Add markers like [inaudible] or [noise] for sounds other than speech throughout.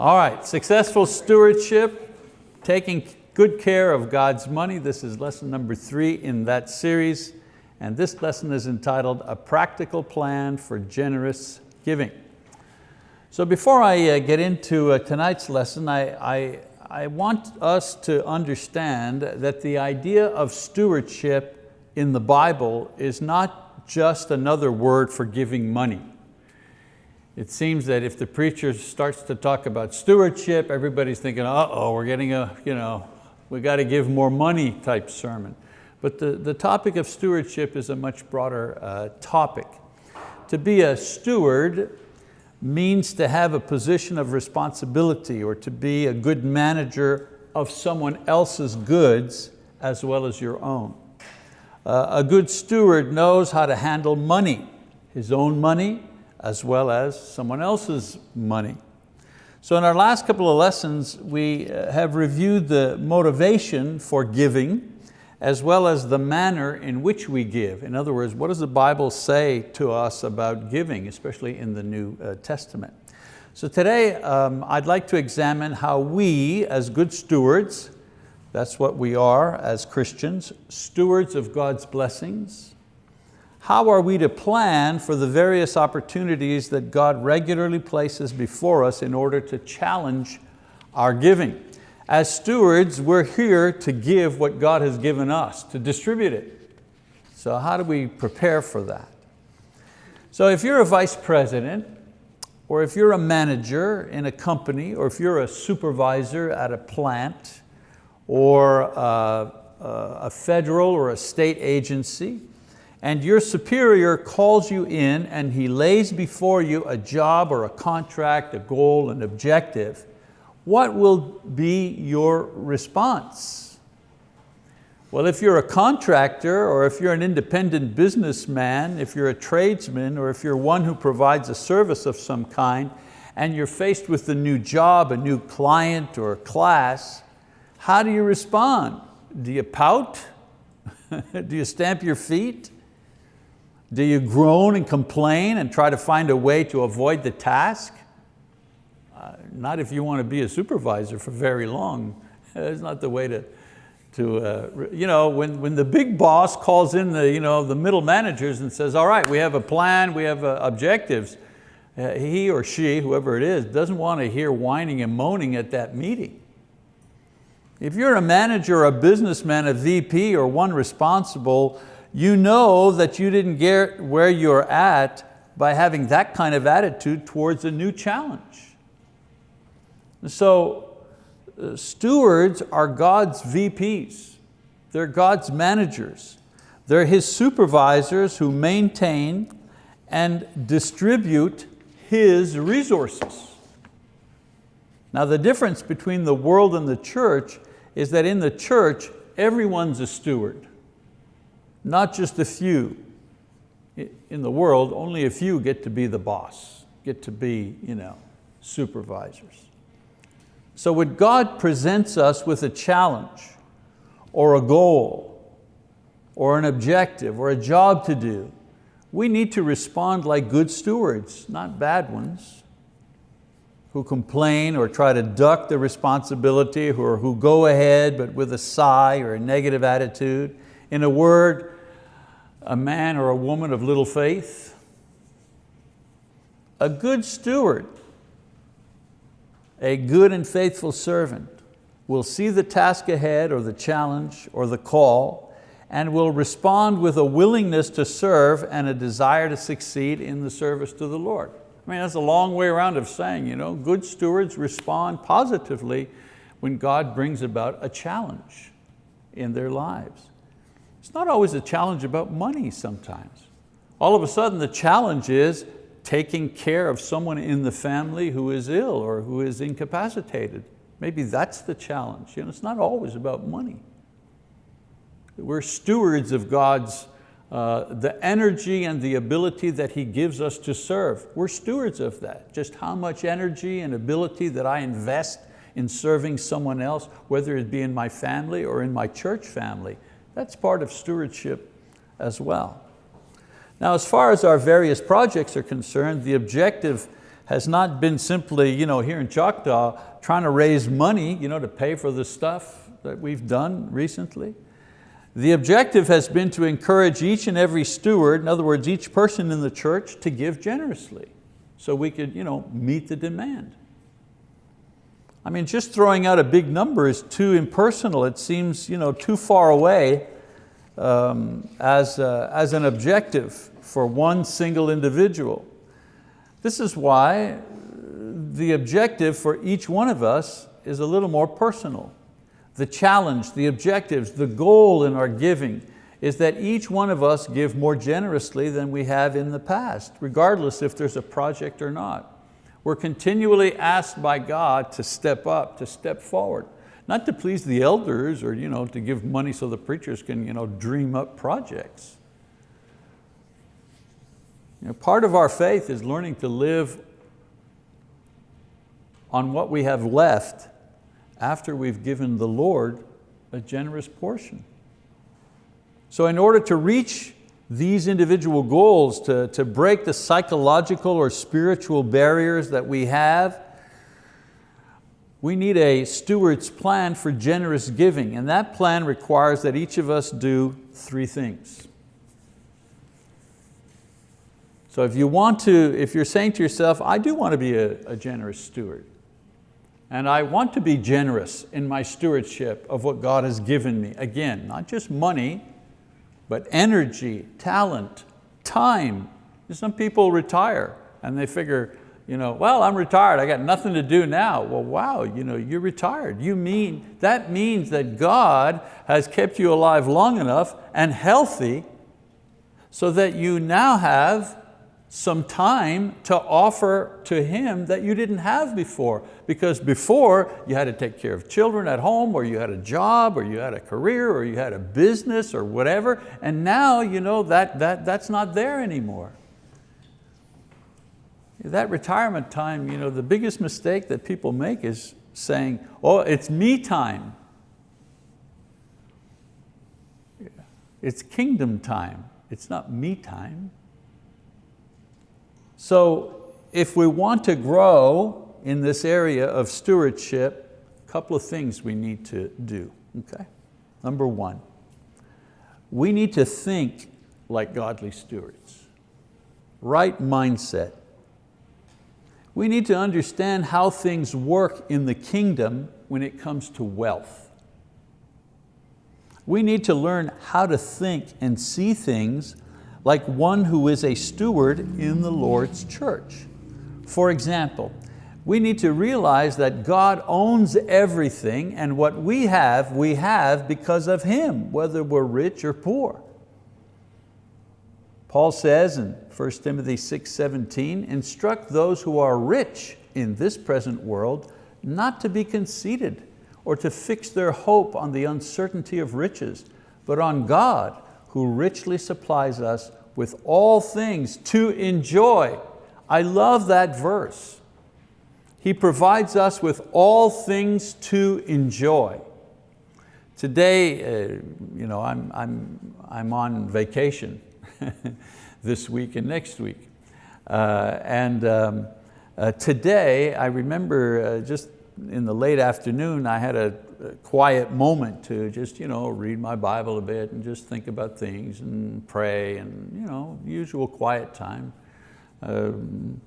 All right, successful stewardship, taking good care of God's money. This is lesson number three in that series. And this lesson is entitled, A Practical Plan for Generous Giving. So before I uh, get into uh, tonight's lesson, I, I, I want us to understand that the idea of stewardship in the Bible is not just another word for giving money. It seems that if the preacher starts to talk about stewardship, everybody's thinking, uh-oh, we're getting a, you know, we got to give more money type sermon. But the, the topic of stewardship is a much broader uh, topic. To be a steward means to have a position of responsibility or to be a good manager of someone else's goods as well as your own. Uh, a good steward knows how to handle money, his own money, as well as someone else's money. So in our last couple of lessons, we uh, have reviewed the motivation for giving as well as the manner in which we give. In other words, what does the Bible say to us about giving, especially in the New uh, Testament? So today, um, I'd like to examine how we, as good stewards, that's what we are as Christians, stewards of God's blessings, how are we to plan for the various opportunities that God regularly places before us in order to challenge our giving? As stewards, we're here to give what God has given us, to distribute it. So how do we prepare for that? So if you're a vice president, or if you're a manager in a company, or if you're a supervisor at a plant, or a, a federal or a state agency, and your superior calls you in and he lays before you a job or a contract, a goal, an objective, what will be your response? Well, if you're a contractor or if you're an independent businessman, if you're a tradesman or if you're one who provides a service of some kind and you're faced with a new job, a new client or a class, how do you respond? Do you pout? [laughs] do you stamp your feet? Do you groan and complain and try to find a way to avoid the task? Uh, not if you want to be a supervisor for very long. [laughs] It's not the way to, to uh, you know, when, when the big boss calls in the, you know, the middle managers and says, all right, we have a plan, we have uh, objectives, uh, he or she, whoever it is, doesn't want to hear whining and moaning at that meeting. If you're a manager, a businessman, a VP, or one responsible you know that you didn't get where you're at by having that kind of attitude towards a new challenge. So uh, stewards are God's VPs. They're God's managers. They're His supervisors who maintain and distribute His resources. Now the difference between the world and the church is that in the church, everyone's a steward not just a few. In the world, only a few get to be the boss, get to be you know, supervisors. So when God presents us with a challenge or a goal or an objective or a job to do, we need to respond like good stewards, not bad ones, who complain or try to duck the responsibility or who go ahead but with a sigh or a negative attitude. In a word, a man or a woman of little faith. A good steward, a good and faithful servant will see the task ahead or the challenge or the call and will respond with a willingness to serve and a desire to succeed in the service to the Lord. I mean, that's a long way around of saying, you know, good stewards respond positively when God brings about a challenge in their lives. It's not always a challenge about money sometimes. All of a sudden the challenge is taking care of someone in the family who is ill or who is incapacitated. Maybe that's the challenge. You know, it's not always about money. We're stewards of God's, uh, the energy and the ability that He gives us to serve. We're stewards of that. Just how much energy and ability that I invest in serving someone else, whether it be in my family or in my church family, that's part of stewardship as well. Now as far as our various projects are concerned, the objective has not been simply you know, here in Choctaw trying to raise money you know, to pay for the stuff that we've done recently. The objective has been to encourage each and every steward, in other words, each person in the church to give generously so we could you know, meet the demand. I mean, just throwing out a big number is too impersonal. It seems you know, too far away um, as, uh, as an objective for one single individual. This is why the objective for each one of us is a little more personal. The challenge, the objectives, the goal in our giving is that each one of us give more generously than we have in the past, regardless if there's a project or not. We're continually asked by God to step up, to step forward, not to please the elders or you know, to give money so the preachers can you know, dream up projects. You know, part of our faith is learning to live on what we have left after we've given the Lord a generous portion. So in order to reach these individual goals, to, to break the psychological or spiritual barriers that we have, we need a steward's plan for generous giving, and that plan requires that each of us do three things. So if you want to, if you're saying to yourself, I do want to be a, a generous steward, and I want to be generous in my stewardship of what God has given me. Again, not just money, but energy, talent, time. Some people retire and they figure, you know, well, I'm retired, I got nothing to do now. Well, wow, you know, you're retired. You mean, that means that God has kept you alive long enough and healthy so that you now have some time to offer to Him that you didn't have before. Because before you had to take care of children at home or you had a job or you had a career or you had a business or whatever. And now you know, that, that, that's not there anymore. That retirement time, you know, the biggest mistake that people make is saying, oh, it's me time. It's kingdom time. It's not me time. So if we want to grow in this area of stewardship, a couple of things we need to do, okay? Number one, we need to think like godly stewards. Right mindset. We need to understand how things work in the kingdom when it comes to wealth. We need to learn how to think and see things like one who is a steward in the Lord's church. For example, we need to realize that God owns everything and what we have, we have because of Him, whether we're rich or poor. Paul says in 1 Timothy 6, 17, instruct those who are rich in this present world not to be conceited or to fix their hope on the uncertainty of riches, but on God who richly supplies us with all things to enjoy. I love that verse. He provides us with all things to enjoy. Today, uh, you know, I'm, I'm, I'm on vacation [laughs] this week and next week. Uh, and um, uh, today, I remember uh, just in the late afternoon, I had a, quiet moment to just you know, read my Bible a bit and just think about things and pray and you know, usual quiet time. Um,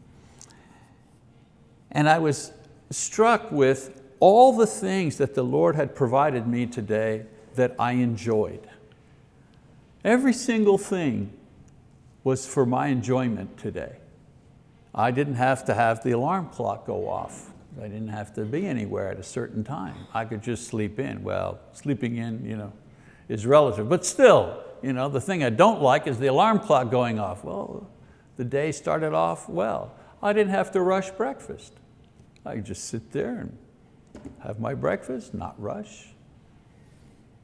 and I was struck with all the things that the Lord had provided me today that I enjoyed. Every single thing was for my enjoyment today. I didn't have to have the alarm clock go off. I didn't have to be anywhere at a certain time. I could just sleep in. Well, sleeping in you know, is relative, but still, you know, the thing I don't like is the alarm clock going off. Well, the day started off well. I didn't have to rush breakfast. I could just sit there and have my breakfast, not rush.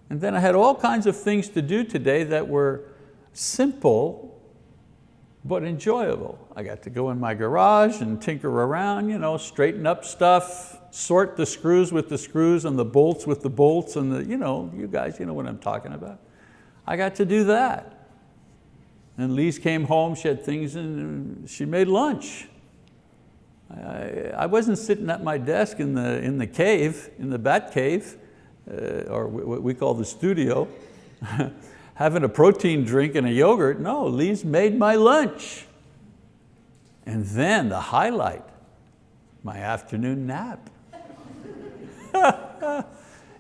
And then I had all kinds of things to do today that were simple but enjoyable. I got to go in my garage and tinker around, you know, straighten up stuff, sort the screws with the screws and the bolts with the bolts and the, you know, you guys, you know what I'm talking about. I got to do that. And Lise came home, she had things and she made lunch. I, I wasn't sitting at my desk in the, in the cave, in the bat cave, uh, or what we call the studio, [laughs] having a protein drink and a yogurt. No, Lise made my lunch. And then the highlight, my afternoon nap. [laughs]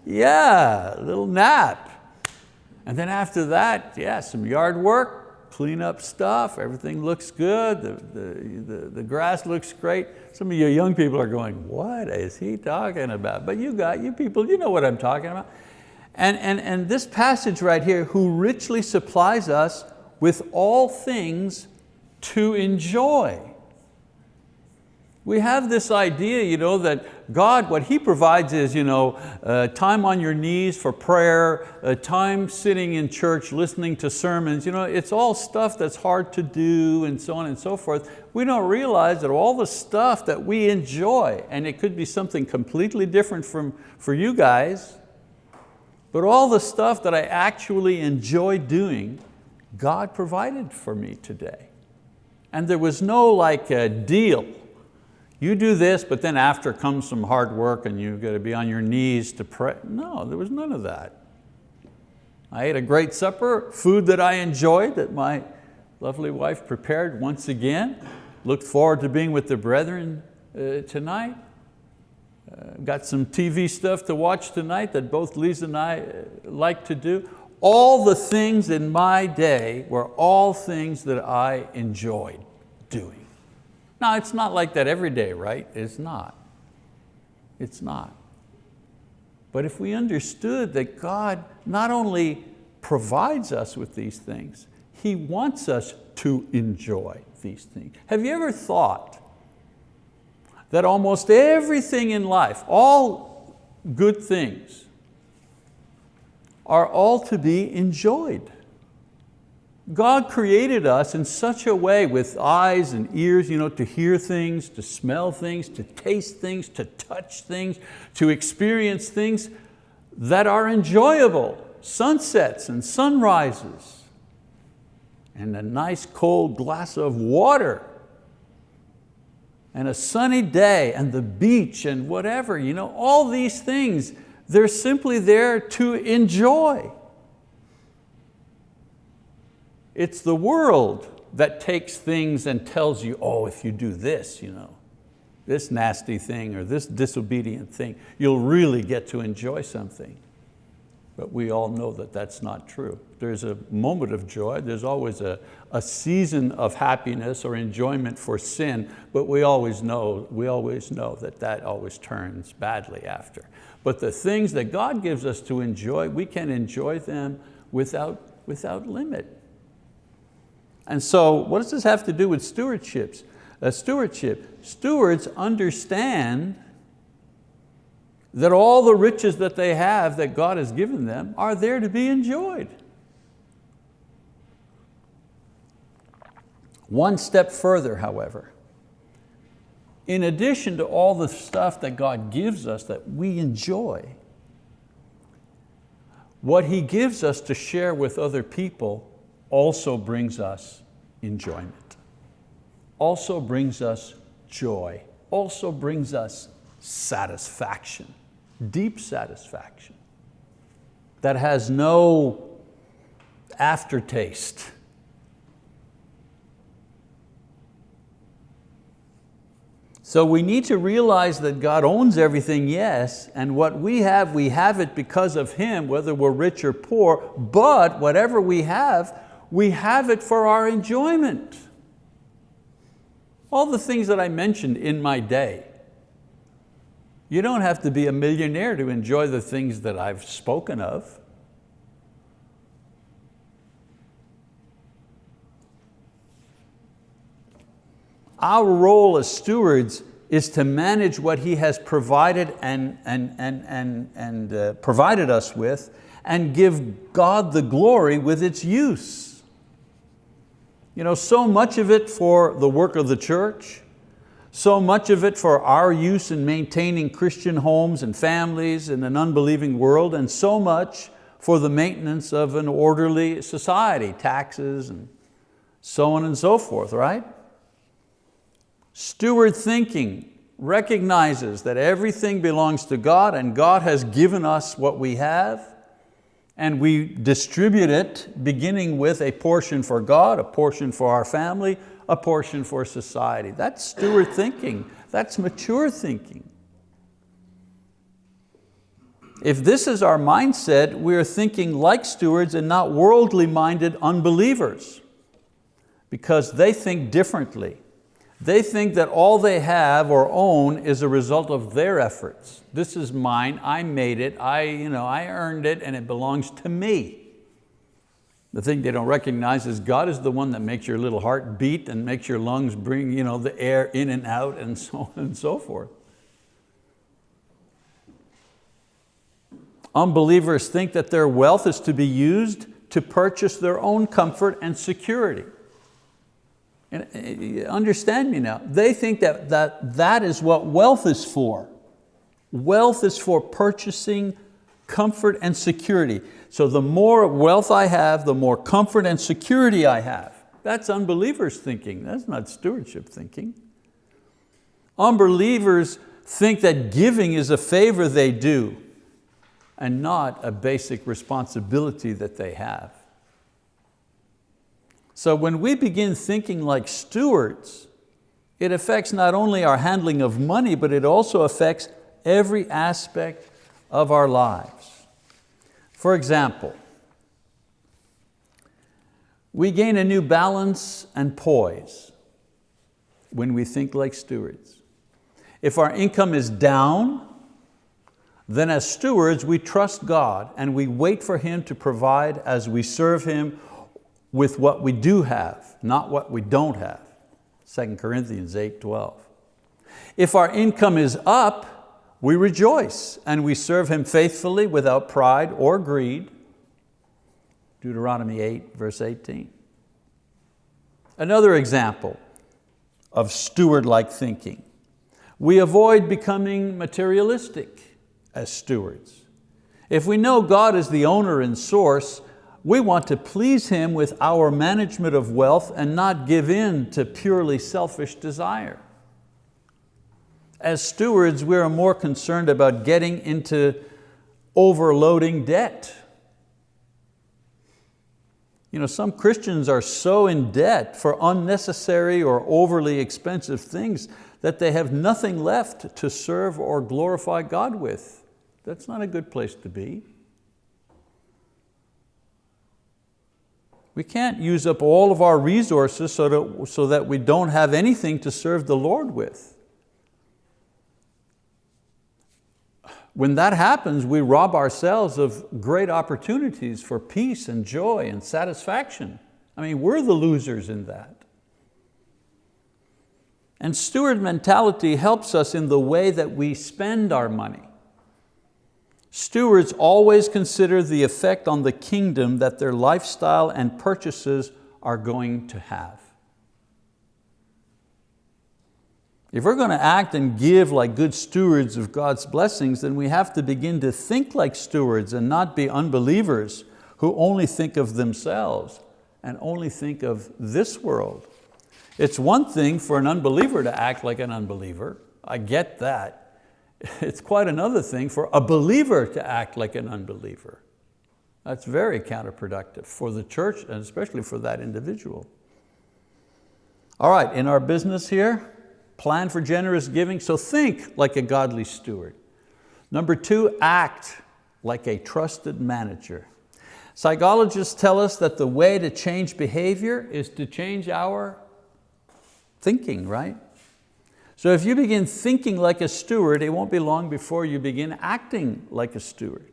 yeah, a little nap. And then after that, yeah, some yard work, clean up stuff, everything looks good, the, the, the, the, grass looks great. Some of you young people are going, what is he talking about? But you got, you people, you know what I'm talking about. And, and, and this passage right here, who richly supplies us with all things to enjoy. We have this idea you know, that God, what He provides is you know, uh, time on your knees for prayer, uh, time sitting in church listening to sermons. You know, it's all stuff that's hard to do and so on and so forth. We don't realize that all the stuff that we enjoy, and it could be something completely different from, for you guys, but all the stuff that I actually enjoy doing, God provided for me today. And there was no like a deal you do this, but then after comes some hard work and you've got to be on your knees to pray. No, there was none of that. I ate a great supper, food that I enjoyed that my lovely wife prepared once again. Looked forward to being with the brethren uh, tonight. Uh, got some TV stuff to watch tonight that both Lise and I uh, like to do. All the things in my day were all things that I enjoyed doing. Now it's not like that every day, right? It's not. It's not. But if we understood that God not only provides us with these things, He wants us to enjoy these things. Have you ever thought that almost everything in life, all good things, are all to be enjoyed? God created us in such a way with eyes and ears you know, to hear things, to smell things, to taste things, to touch things, to experience things that are enjoyable, sunsets and sunrises, and a nice cold glass of water, and a sunny day, and the beach, and whatever. You know, all these things, they're simply there to enjoy. It's the world that takes things and tells you, oh, if you do this, you know, this nasty thing or this disobedient thing, you'll really get to enjoy something. But we all know that that's not true. There's a moment of joy, there's always a, a season of happiness or enjoyment for sin, but we always, know, we always know that that always turns badly after. But the things that God gives us to enjoy, we can enjoy them without, without limit. And so what does this have to do with stewardships? Uh, stewardship. Stewards understand that all the riches that they have that God has given them are there to be enjoyed. One step further, however, in addition to all the stuff that God gives us that we enjoy, what He gives us to share with other people also brings us enjoyment, also brings us joy, also brings us satisfaction, deep satisfaction that has no aftertaste. So we need to realize that God owns everything, yes, and what we have, we have it because of Him, whether we're rich or poor, but whatever we have, we have it for our enjoyment. All the things that I mentioned in my day. You don't have to be a millionaire to enjoy the things that I've spoken of. Our role as stewards is to manage what He has provided and, and, and, and, and uh, provided us with and give God the glory with its use. You know, so much of it for the work of the church, so much of it for our use in maintaining Christian homes and families in an unbelieving world, and so much for the maintenance of an orderly society, taxes and so on and so forth, right? Steward thinking recognizes that everything belongs to God and God has given us what we have and we distribute it beginning with a portion for God, a portion for our family, a portion for society. That's steward thinking, that's mature thinking. If this is our mindset, we're thinking like stewards and not worldly minded unbelievers because they think differently. They think that all they have or own is a result of their efforts. This is mine, I made it, I, you know, I earned it and it belongs to me. The thing they don't recognize is God is the one that makes your little heart beat and makes your lungs bring you know, the air in and out and [laughs] so on and so forth. Unbelievers think that their wealth is to be used to purchase their own comfort and security. And uh, understand me now, they think that, that that is what wealth is for. Wealth is for purchasing comfort and security. So the more wealth I have, the more comfort and security I have. That's unbelievers thinking, that's not stewardship thinking. Unbelievers think that giving is a favor they do and not a basic responsibility that they have. So when we begin thinking like stewards, it affects not only our handling of money, but it also affects every aspect of our lives. For example, we gain a new balance and poise when we think like stewards. If our income is down, then as stewards, we trust God and we wait for Him to provide as we serve Him with what we do have, not what we don't have. 2 Corinthians 8, 12. If our income is up, we rejoice and we serve Him faithfully without pride or greed. Deuteronomy 8, verse 18. Another example of steward-like thinking. We avoid becoming materialistic as stewards. If we know God is the owner and source, we want to please Him with our management of wealth and not give in to purely selfish desire. As stewards, we are more concerned about getting into overloading debt. You know, some Christians are so in debt for unnecessary or overly expensive things that they have nothing left to serve or glorify God with. That's not a good place to be. We can't use up all of our resources so that, so that we don't have anything to serve the Lord with. When that happens, we rob ourselves of great opportunities for peace and joy and satisfaction. I mean, we're the losers in that. And steward mentality helps us in the way that we spend our money. Stewards always consider the effect on the kingdom that their lifestyle and purchases are going to have. If we're going to act and give like good stewards of God's blessings, then we have to begin to think like stewards and not be unbelievers who only think of themselves and only think of this world. It's one thing for an unbeliever to act like an unbeliever. I get that. [laughs] It's quite another thing for a believer to act like an unbeliever. That's very counterproductive for the church and especially for that individual. All right, in our business here, plan for generous giving, so think like a godly steward. Number two, act like a trusted manager. Psychologists tell us that the way to change behavior is to change our thinking, right? So if you begin thinking like a steward, it won't be long before you begin acting like a steward.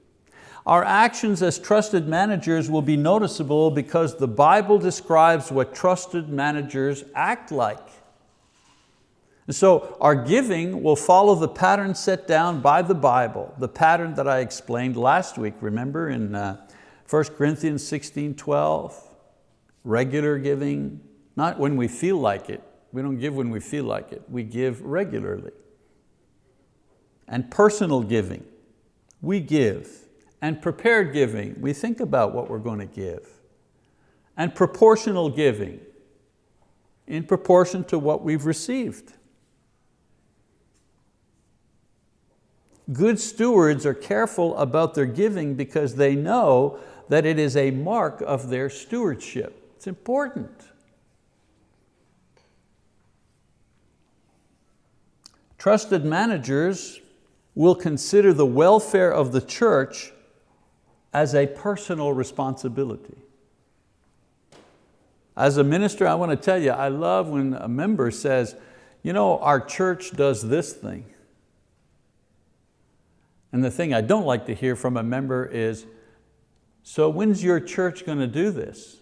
Our actions as trusted managers will be noticeable because the Bible describes what trusted managers act like. And so our giving will follow the pattern set down by the Bible, the pattern that I explained last week, remember in uh, 1 Corinthians 16, 12, regular giving, not when we feel like it, we don't give when we feel like it. We give regularly. And personal giving, we give. And prepared giving, we think about what we're going to give. And proportional giving, in proportion to what we've received. Good stewards are careful about their giving because they know that it is a mark of their stewardship. It's important. Trusted managers will consider the welfare of the church as a personal responsibility. As a minister, I want to tell you, I love when a member says, you know, our church does this thing. And the thing I don't like to hear from a member is, so when's your church going to do this?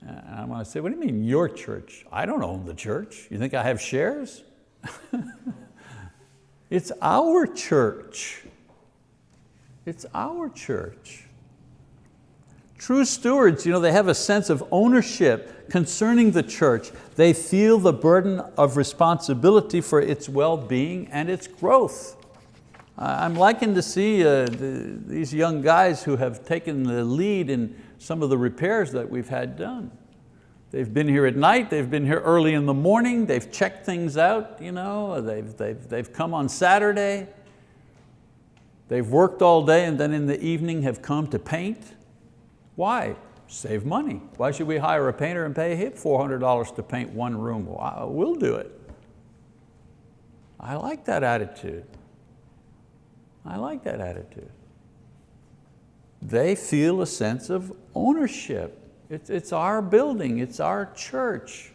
And I want to say, what do you mean your church? I don't own the church. You think I have shares? [laughs] it's our church. It's our church. True stewards, you know, they have a sense of ownership concerning the church. They feel the burden of responsibility for its well-being and its growth. I'm liking to see uh, the, these young guys who have taken the lead in some of the repairs that we've had done. They've been here at night, they've been here early in the morning, they've checked things out, you know, they've, they've, they've come on Saturday, they've worked all day and then in the evening have come to paint. Why? Save money. Why should we hire a painter and pay him $400 to paint one room? Well, we'll do it. I like that attitude. I like that attitude. They feel a sense of ownership. It's, it's our building, it's our church.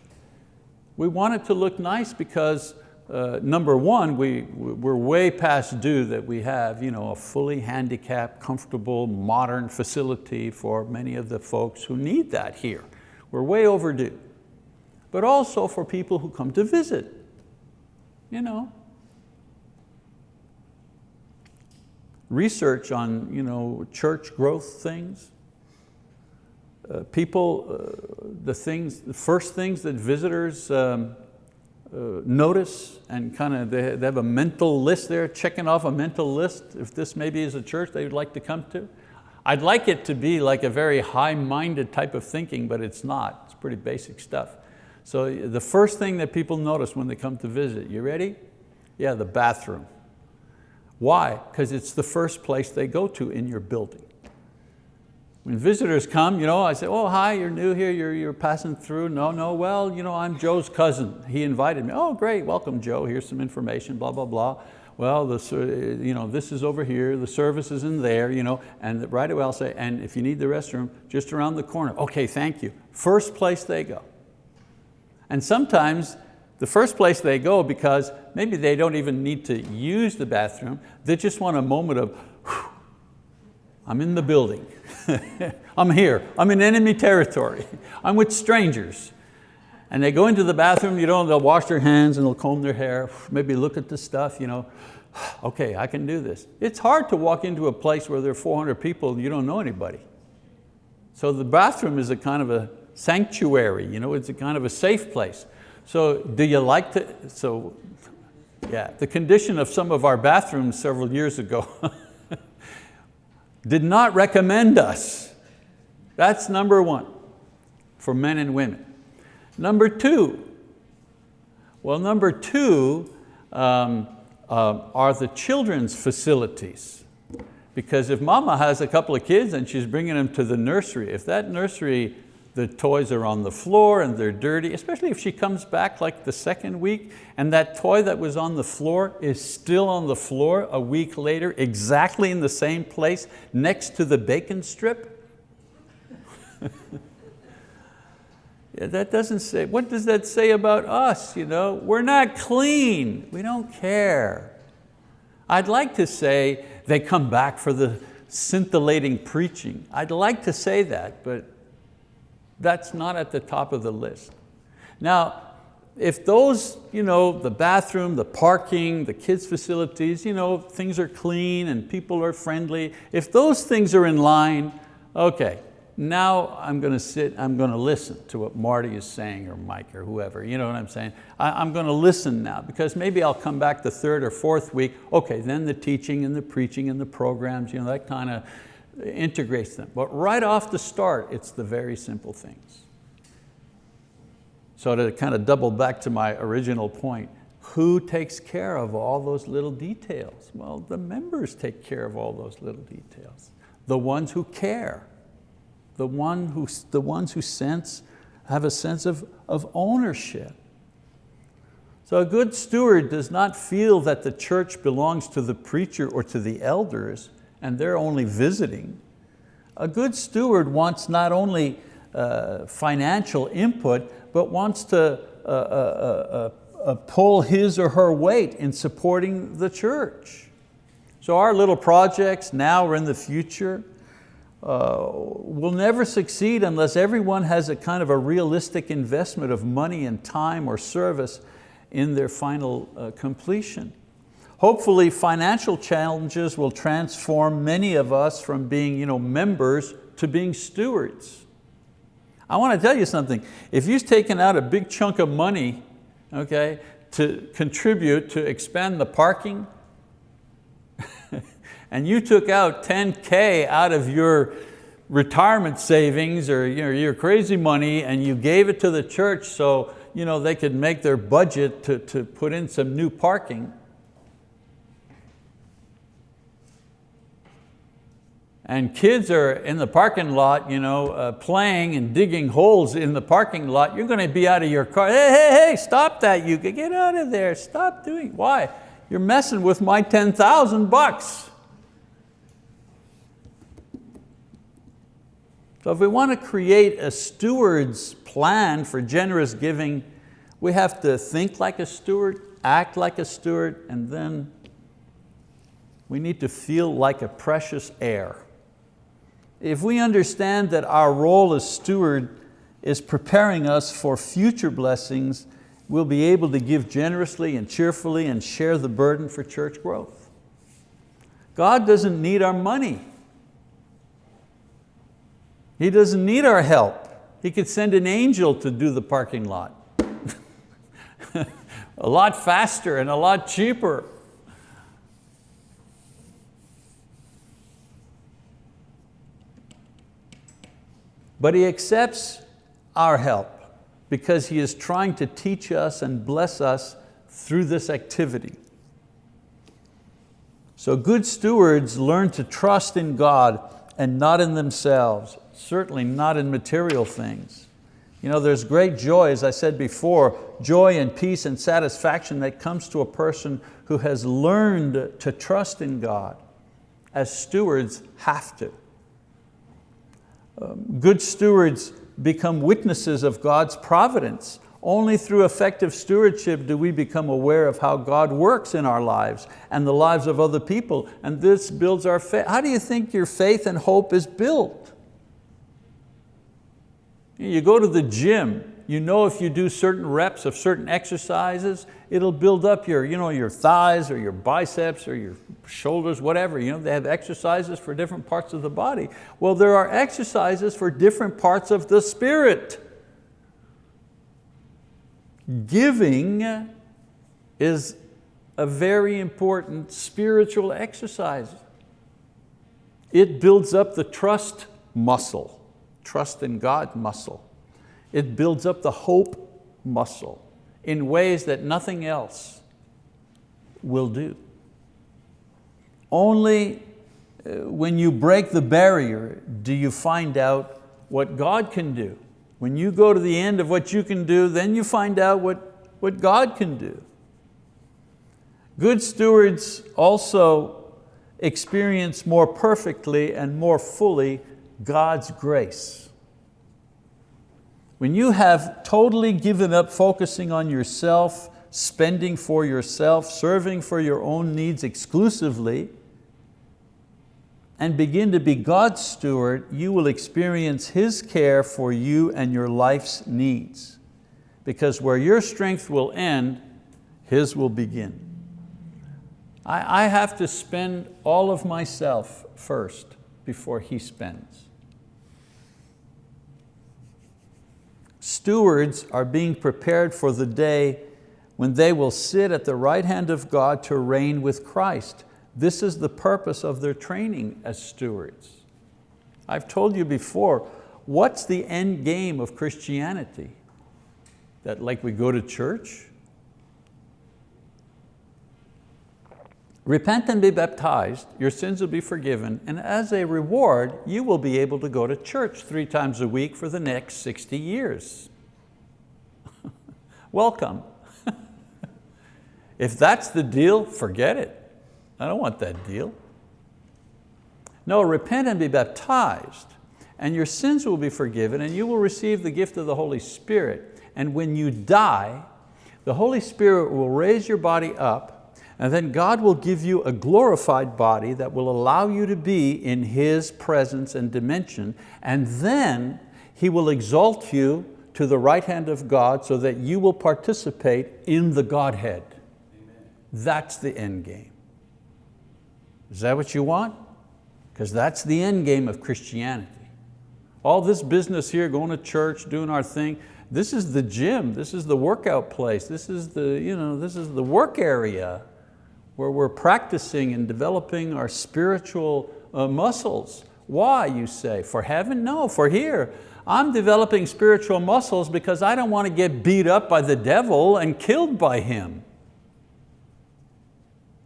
We want it to look nice because uh, number one, we, we're way past due that we have you know, a fully handicapped, comfortable, modern facility for many of the folks who need that here. We're way overdue. But also for people who come to visit. You know, research on you know, church growth things. Uh, people, uh, the things, the first things that visitors um, uh, notice and kind of they, they have a mental list there, checking off a mental list if this maybe is a church they would like to come to. I'd like it to be like a very high-minded type of thinking, but it's not. It's pretty basic stuff. So the first thing that people notice when they come to visit, you ready? Yeah, the bathroom. Why? Because it's the first place they go to in your building. When visitors come, you know, I say, oh, hi, you're new here, you're, you're passing through. No, no, well, you know, I'm Joe's cousin. He invited me. Oh, great, welcome, Joe. Here's some information, blah, blah, blah. Well, the, you know, this is over here, the service is in there, you know, and right away I'll say, and if you need the restroom, just around the corner. Okay, thank you. First place they go. And sometimes the first place they go because maybe they don't even need to use the bathroom, they just want a moment of, I'm in the building. [laughs] I'm here, I'm in enemy territory. [laughs] I'm with strangers. And they go into the bathroom, you know, they'll wash their hands and they'll comb their hair, maybe look at the stuff, you know, [sighs] okay, I can do this. It's hard to walk into a place where there are 400 people and you don't know anybody. So the bathroom is a kind of a sanctuary, you know, it's a kind of a safe place. So do you like to, so yeah, the condition of some of our bathrooms several years ago [laughs] did not recommend us. That's number one for men and women. Number two, well number two um, uh, are the children's facilities. Because if mama has a couple of kids and she's bringing them to the nursery, if that nursery the toys are on the floor and they're dirty, especially if she comes back like the second week and that toy that was on the floor is still on the floor a week later, exactly in the same place next to the bacon strip. [laughs] yeah, that doesn't say, what does that say about us? You know? We're not clean, we don't care. I'd like to say they come back for the scintillating preaching. I'd like to say that, but that's not at the top of the list. Now, if those, you know, the bathroom, the parking, the kids' facilities, you know, things are clean and people are friendly, if those things are in line, okay, now I'm going to sit, I'm going to listen to what Marty is saying or Mike or whoever, you know what I'm saying? I, am going to listen now because maybe I'll come back the third or fourth week, okay, then the teaching and the preaching and the programs, you know, that kind of, integrates them. But right off the start, it's the very simple things. So to kind of double back to my original point, Who takes care of all those little details? Well, the members take care of all those little details. The ones who care, the, one who, the ones who sense, have a sense of, of ownership. So a good steward does not feel that the church belongs to the preacher or to the elders and they're only visiting. A good steward wants not only uh, financial input, but wants to uh, uh, uh, uh pull his or her weight in supporting the church. So our little projects now or in the future uh, will never succeed unless everyone has a kind of a realistic investment of money and time or service in their final uh, completion. Hopefully financial challenges will transform many of us from being you know, members to being stewards. I want to tell you something. If you've taken out a big chunk of money okay, to contribute to expand the parking, [laughs] and you took out 10K out of your retirement savings or you know, your crazy money and you gave it to the church so you know, they could make their budget to, to put in some new parking. And kids are in the parking lot you know, uh, playing and digging holes in the parking lot, you're going to be out of your car. Hey, hey, hey, stop that, you get out of there, stop doing, why? You're messing with my 10,000 bucks. So if we want to create a steward's plan for generous giving, we have to think like a steward, act like a steward, and then we need to feel like a precious heir. If we understand that our role as steward is preparing us for future blessings, we'll be able to give generously and cheerfully and share the burden for church growth. God doesn't need our money. He doesn't need our help. He could send an angel to do the parking lot. [laughs] a lot faster and a lot cheaper. But He accepts our help because He is trying to teach us and bless us through this activity. So good stewards learn to trust in God and not in themselves certainly not in material things. You know, there's great joy, as I said before, joy and peace and satisfaction that comes to a person who has learned to trust in God, as stewards have to. Um, good stewards become witnesses of God's providence. Only through effective stewardship do we become aware of how God works in our lives and the lives of other people, and this builds our faith. How do you think your faith and hope is built? You go to the gym, you know if you do certain reps of certain exercises, it'll build up your, you know, your thighs or your biceps or your shoulders, whatever. You know, they have exercises for different parts of the body. Well, there are exercises for different parts of the spirit. Giving is a very important spiritual exercise. It builds up the trust muscle trust in God muscle. It builds up the hope muscle in ways that nothing else will do. Only uh, when you break the barrier do you find out what God can do. When you go to the end of what you can do, then you find out what, what God can do. Good stewards also experience more perfectly and more fully God's grace. When you have totally given up focusing on yourself, spending for yourself, serving for your own needs exclusively, and begin to be God's steward, you will experience His care for you and your life's needs. Because where your strength will end, His will begin. I, have to spend all of myself first before He spends. Stewards are being prepared for the day when they will sit at the right hand of God to reign with Christ. This is the purpose of their training as stewards. I've told you before, what's the end game of Christianity? That like we go to church? Repent and be baptized, your sins will be forgiven, and as a reward, you will be able to go to church three times a week for the next 60 years. [laughs] Welcome. [laughs] if that's the deal, forget it. I don't want that deal. No, repent and be baptized, and your sins will be forgiven, and you will receive the gift of the Holy Spirit. And when you die, the Holy Spirit will raise your body up and then God will give you a glorified body that will allow you to be in His presence and dimension. And then He will exalt you to the right hand of God so that you will participate in the Godhead. Amen. That's the end game. Is that what you want? Because that's the end game of Christianity. All this business here, going to church, doing our thing, this is the gym, this is the workout place, this is the, you know, this is the work area where we're practicing and developing our spiritual uh, muscles. Why, you say? For heaven? No, for here. I'm developing spiritual muscles because I don't want to get beat up by the devil and killed by him.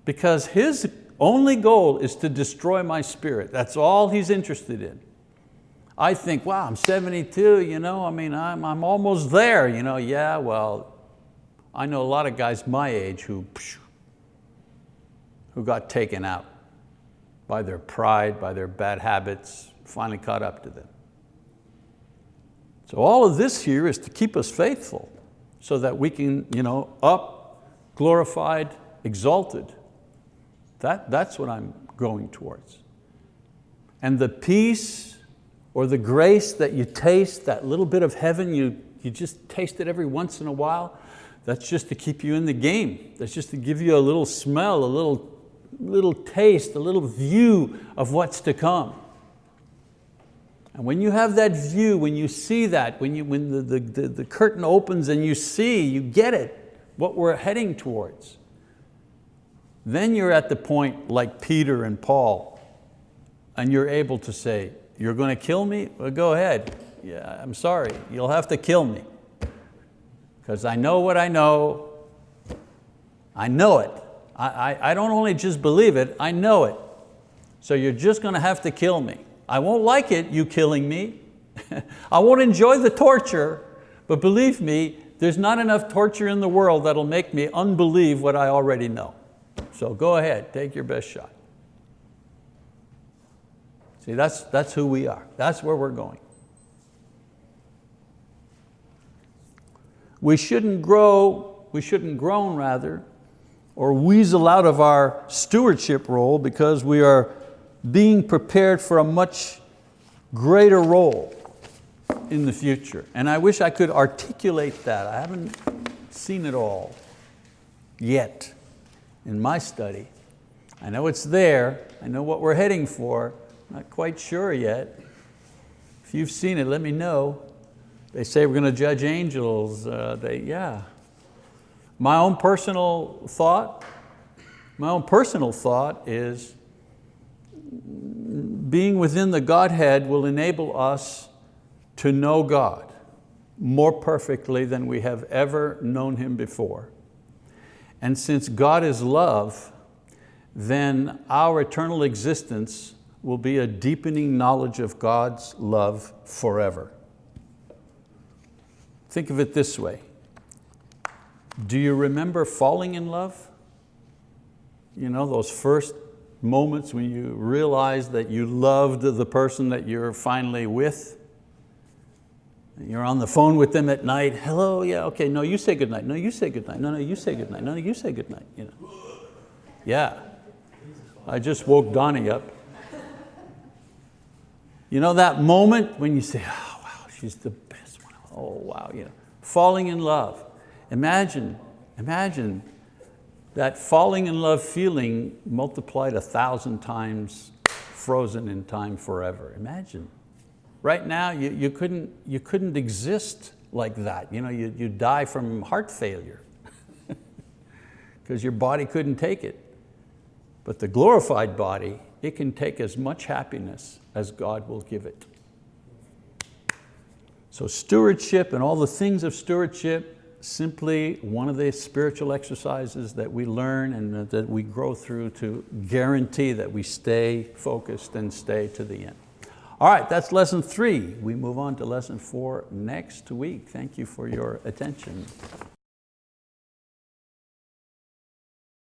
Because his only goal is to destroy my spirit. That's all he's interested in. I think, wow, I'm 72, you know, I mean, I'm, I'm almost there. You know, yeah, well, I know a lot of guys my age who who got taken out by their pride, by their bad habits, finally caught up to them. So all of this here is to keep us faithful so that we can, you know, up, glorified, exalted. That, that's what I'm going towards. And the peace or the grace that you taste, that little bit of heaven, you, you just taste it every once in a while, that's just to keep you in the game. That's just to give you a little smell, a little little taste, a little view of what's to come. And when you have that view, when you see that, when, you, when the, the, the, the curtain opens and you see, you get it, what we're heading towards, then you're at the point like Peter and Paul, and you're able to say, you're going to kill me? Well, go ahead. Yeah, I'm sorry, you'll have to kill me. Because I know what I know, I know it, I, I, don't only just believe it, I know it. So you're just going to have to kill me. I won't like it, you killing me. [laughs] I won't enjoy the torture, but believe me, there's not enough torture in the world that'll make me unbelieve what I already know. So go ahead, take your best shot. See, that's, that's who we are. That's where we're going. We shouldn't grow, we shouldn't groan rather, or weasel out of our stewardship role because we are being prepared for a much greater role in the future. And I wish I could articulate that. I haven't seen it all yet in my study. I know it's there, I know what we're heading for, not quite sure yet. If you've seen it, let me know. They say we're going to judge angels. Uh, they, yeah, my own personal thought, my own personal thought is being within the Godhead will enable us to know God more perfectly than we have ever known Him before. And since God is love, then our eternal existence will be a deepening knowledge of God's love forever. Think of it this way. Do you remember falling in love? You know, those first moments when you realized that you loved the person that you're finally with. You're on the phone with them at night. Hello, yeah, okay, no, you say good night. No, you say good night. No, no, you say good night. No, no, you say good night. You know. Yeah, I just woke Donnie up. You know that moment when you say, oh, wow, she's the best one. Oh, wow, you know, falling in love. Imagine, imagine that falling in love feeling multiplied a thousand times frozen in time forever. Imagine. Right now, you, you, couldn't, you couldn't exist like that. You, know, you, you die from heart failure [laughs] because your body couldn't take it. But the glorified body, it can take as much happiness as God will give it. So stewardship and all the things of stewardship, simply one of the spiritual exercises that we learn and that we grow through to guarantee that we stay focused and stay to the end. All right, that's lesson three. We move on to lesson four next week. Thank you for your attention.